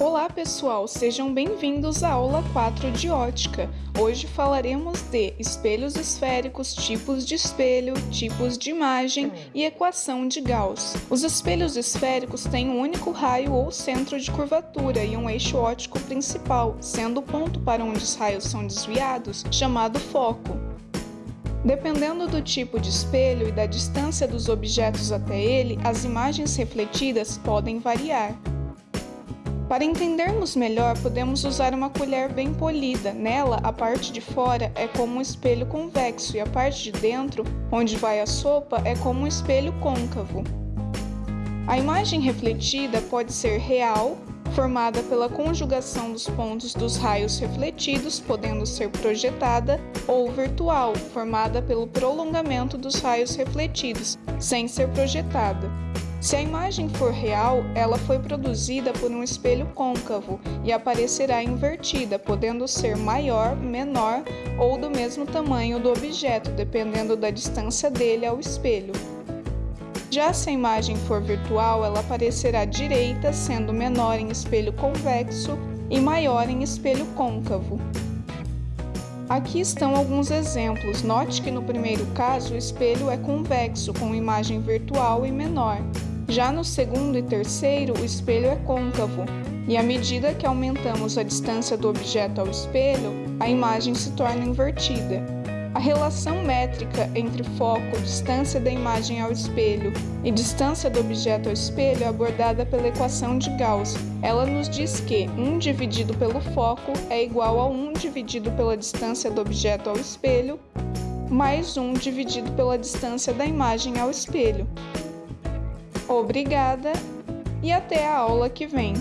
Olá pessoal, sejam bem-vindos à aula 4 de ótica. Hoje falaremos de espelhos esféricos, tipos de espelho, tipos de imagem e equação de Gauss. Os espelhos esféricos têm um único raio ou centro de curvatura e um eixo óptico principal, sendo o ponto para onde os raios são desviados chamado foco. Dependendo do tipo de espelho e da distância dos objetos até ele, as imagens refletidas podem variar. Para entendermos melhor, podemos usar uma colher bem polida. Nela, a parte de fora é como um espelho convexo e a parte de dentro, onde vai a sopa, é como um espelho côncavo. A imagem refletida pode ser real, formada pela conjugação dos pontos dos raios refletidos, podendo ser projetada, ou virtual, formada pelo prolongamento dos raios refletidos, sem ser projetada. Se a imagem for real, ela foi produzida por um espelho côncavo e aparecerá invertida, podendo ser maior, menor ou do mesmo tamanho do objeto, dependendo da distância dele ao espelho. Já se a imagem for virtual, ela aparecerá direita, sendo menor em espelho convexo e maior em espelho côncavo. Aqui estão alguns exemplos. Note que no primeiro caso o espelho é convexo, com imagem virtual e menor. Já no segundo e terceiro, o espelho é côncavo, e à medida que aumentamos a distância do objeto ao espelho, a imagem se torna invertida. A relação métrica entre foco, distância da imagem ao espelho e distância do objeto ao espelho é abordada pela equação de Gauss. Ela nos diz que 1 dividido pelo foco é igual a 1 dividido pela distância do objeto ao espelho mais 1 dividido pela distância da imagem ao espelho. Obrigada e até a aula que vem!